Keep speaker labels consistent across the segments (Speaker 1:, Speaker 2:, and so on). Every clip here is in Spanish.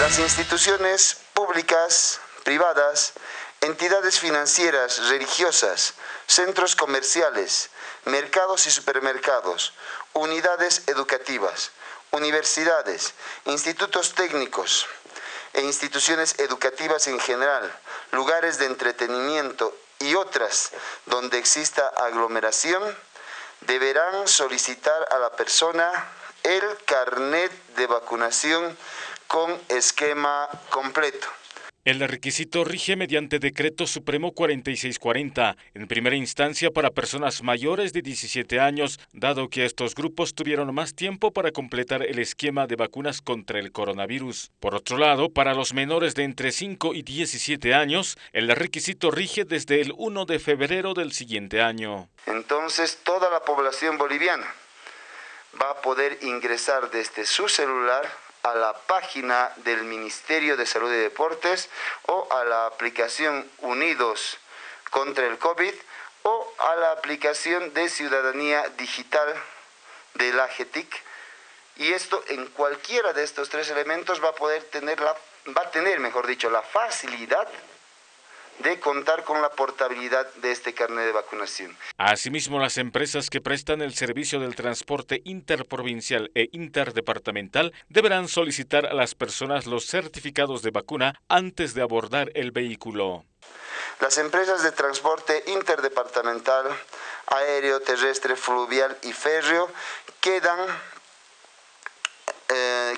Speaker 1: Las instituciones públicas, privadas, entidades financieras, religiosas, centros comerciales, mercados y supermercados, unidades educativas, universidades, institutos técnicos e instituciones educativas en general, lugares de entretenimiento y otras donde exista aglomeración, deberán solicitar a la persona el carnet de vacunación con esquema completo.
Speaker 2: El requisito rige mediante Decreto Supremo 4640, en primera instancia para personas mayores de 17 años, dado que estos grupos tuvieron más tiempo para completar el esquema de vacunas contra el coronavirus. Por otro lado, para los menores de entre 5 y 17 años, el requisito rige desde el 1 de febrero del siguiente año.
Speaker 1: Entonces, toda la población boliviana va a poder ingresar desde su celular a la página del Ministerio de Salud y Deportes o a la aplicación Unidos contra el COVID o a la aplicación de Ciudadanía Digital de la GETIC. Y esto en cualquiera de estos tres elementos va a poder tener la, va a tener, mejor dicho, la facilidad de contar con la portabilidad de este carnet de vacunación.
Speaker 2: Asimismo, las empresas que prestan el servicio del transporte interprovincial e interdepartamental deberán solicitar a las personas los certificados de vacuna antes de abordar el vehículo.
Speaker 1: Las empresas de transporte interdepartamental, aéreo, terrestre, fluvial y férreo quedan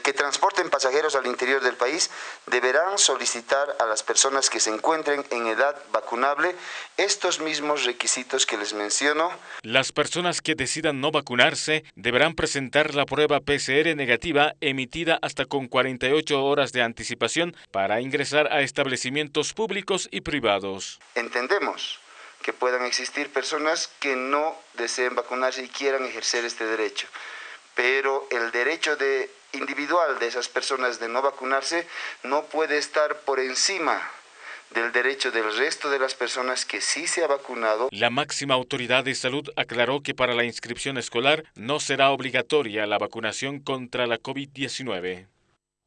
Speaker 1: que transporten pasajeros al interior del país deberán solicitar a las personas que se encuentren en edad vacunable estos mismos requisitos que les menciono.
Speaker 2: Las personas que decidan no vacunarse deberán presentar la prueba PCR negativa emitida hasta con 48 horas de anticipación para ingresar a establecimientos públicos y privados.
Speaker 1: Entendemos que puedan existir personas que no deseen vacunarse y quieran ejercer este derecho, pero el derecho de individual de esas personas de no vacunarse no puede estar por encima del derecho del resto de las personas que sí se ha vacunado.
Speaker 2: La máxima autoridad de salud aclaró que para la inscripción escolar no será obligatoria la vacunación contra la COVID-19.